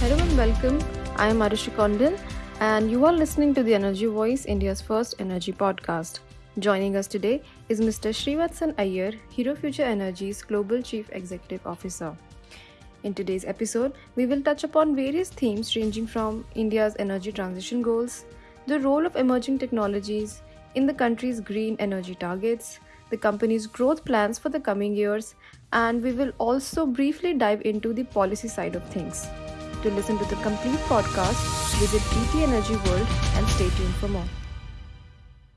Hello and welcome. I am Arushi Kondil, and you are listening to the Energy Voice, India's first energy podcast. Joining us today is Mr. Srivatsan Iyer, Hero Future Energy's Global Chief Executive Officer. In today's episode, we will touch upon various themes ranging from India's energy transition goals, the role of emerging technologies in the country's green energy targets, the company's growth plans for the coming years, and we will also briefly dive into the policy side of things. To listen to the complete podcast, visit ET Energy World and stay tuned for more.